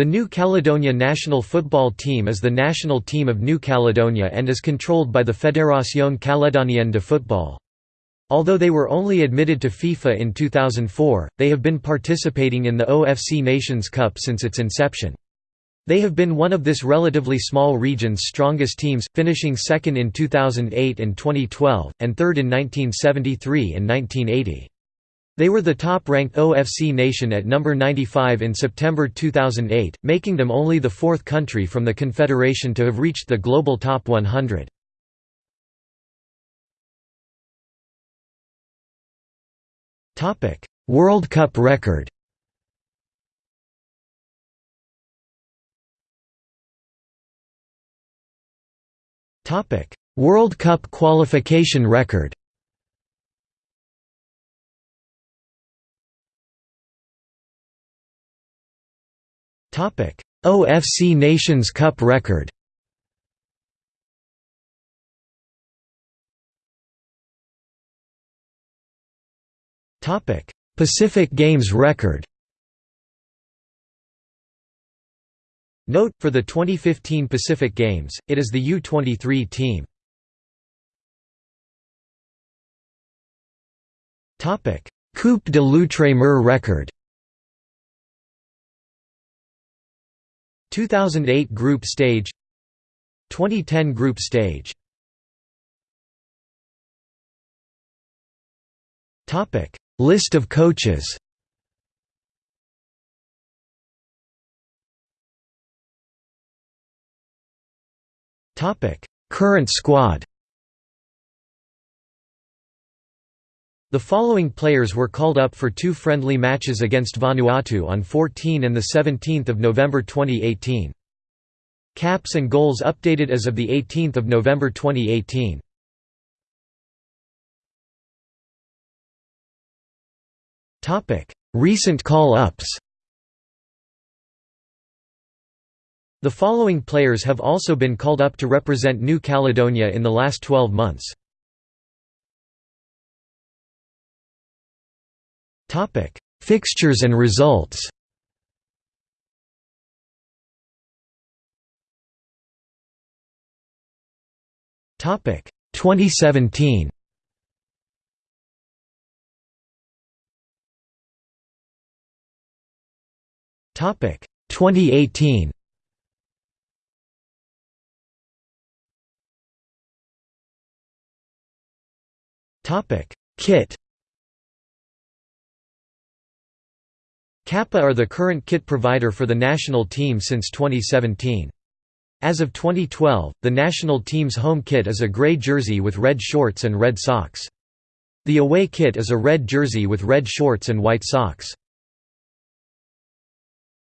The New Caledonia national football team is the national team of New Caledonia and is controlled by the Fédération Calédonienne de Football. Although they were only admitted to FIFA in 2004, they have been participating in the OFC Nations Cup since its inception. They have been one of this relatively small region's strongest teams, finishing second in 2008 and 2012, and third in 1973 and 1980. They were the top-ranked OFC nation at number 95 in September 2008, making them only the fourth country from the Confederation to have reached the global top 100. World Cup record World Cup qualification record OFC Nations Cup record. Pacific Games record. Note, for the 2015 Pacific Games, it is the U-23 team. Coupe de l'Outre-mer record 2008 group stage 2010 group stage. Topic List of coaches. Topic Current squad The following players were called up for two friendly matches against Vanuatu on 14 and 17 November 2018. Caps and goals updated as of 18 November 2018. Recent call-ups The following players have also been called up to represent New Caledonia in the last 12 months. Topic: Fixtures and results. Topic: 2017. Topic: 2018. Topic: Kit Kappa are the current kit provider for the national team since 2017. As of 2012, the national team's home kit is a grey jersey with red shorts and red socks. The away kit is a red jersey with red shorts and white socks.